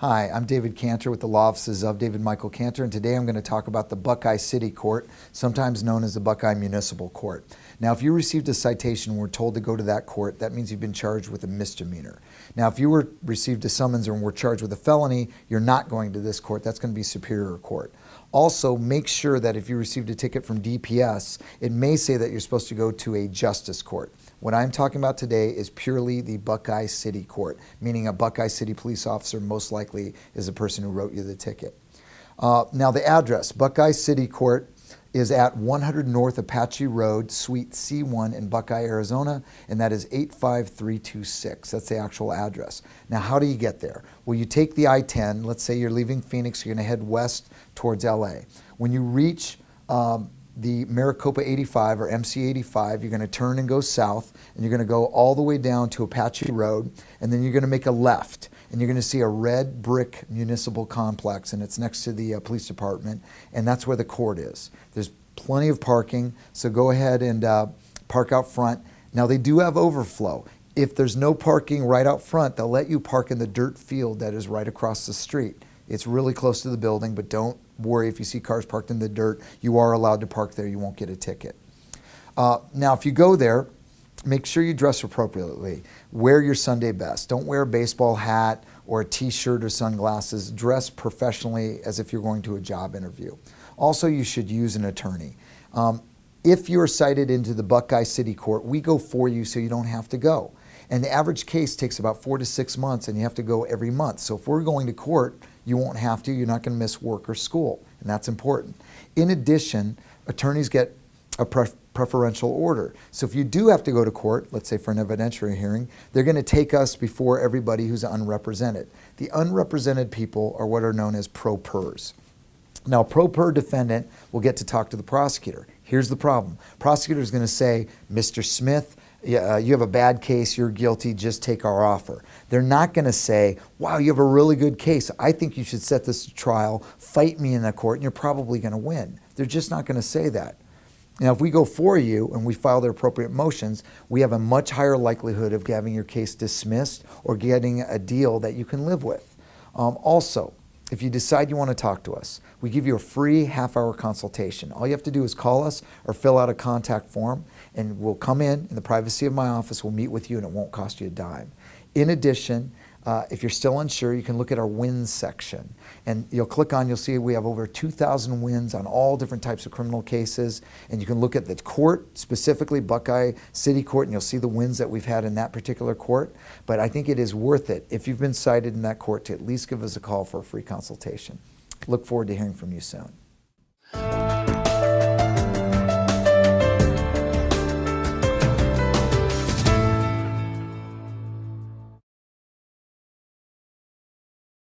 Hi, I'm David Cantor with the Law Offices of David Michael Cantor, and today I'm going to talk about the Buckeye City Court, sometimes known as the Buckeye Municipal Court. Now, if you received a citation and were told to go to that court, that means you've been charged with a misdemeanor. Now, if you were received a summons and were charged with a felony, you're not going to this court. That's going to be Superior Court. Also, make sure that if you received a ticket from DPS, it may say that you're supposed to go to a justice court. What I'm talking about today is purely the Buckeye City Court, meaning a Buckeye City police officer most likely is the person who wrote you the ticket. Uh, now the address, Buckeye City Court is at 100 North Apache Road, Suite C1 in Buckeye, Arizona, and that is 85326. That's the actual address. Now, how do you get there? Well, you take the I-10. Let's say you're leaving Phoenix, you're going to head west towards LA. When you reach um, the Maricopa 85 or MC 85, you're going to turn and go south, and you're going to go all the way down to Apache Road, and then you're going to make a left, and you're going to see a red brick municipal complex, and it's next to the uh, police department, and that's where the court is. There's plenty of parking, so go ahead and uh, park out front. Now, they do have overflow. If there's no parking right out front, they'll let you park in the dirt field that is right across the street. It's really close to the building, but don't worry if you see cars parked in the dirt. You are allowed to park there. You won't get a ticket. Uh, now, if you go there, make sure you dress appropriately. Wear your Sunday best. Don't wear a baseball hat or a t-shirt or sunglasses. Dress professionally as if you're going to a job interview. Also, you should use an attorney. Um, if you're cited into the Buckeye City Court, we go for you so you don't have to go. And the average case takes about four to six months and you have to go every month. So if we're going to court, you won't have to. You're not going to miss work or school, and that's important. In addition, attorneys get a preferential order. So if you do have to go to court, let's say for an evidentiary hearing, they're going to take us before everybody who's unrepresented. The unrepresented people are what are known as pro pers. Now, pro per defendant will get to talk to the prosecutor. Here's the problem. Prosecutor is going to say, Mr. Smith, uh, you have a bad case, you're guilty, just take our offer. They're not going to say, wow, you have a really good case. I think you should set this to trial, fight me in the court, and you're probably going to win. They're just not going to say that. Now, if we go for you and we file the appropriate motions, we have a much higher likelihood of having your case dismissed or getting a deal that you can live with. Um, also, if you decide you want to talk to us, we give you a free half hour consultation. All you have to do is call us or fill out a contact form and we'll come in in the privacy of my office, we'll meet with you and it won't cost you a dime. In addition, uh, if you're still unsure, you can look at our wins section. And you'll click on, you'll see we have over 2,000 wins on all different types of criminal cases. And you can look at the court, specifically Buckeye City Court, and you'll see the wins that we've had in that particular court. But I think it is worth it, if you've been cited in that court, to at least give us a call for a free consultation. Look forward to hearing from you soon.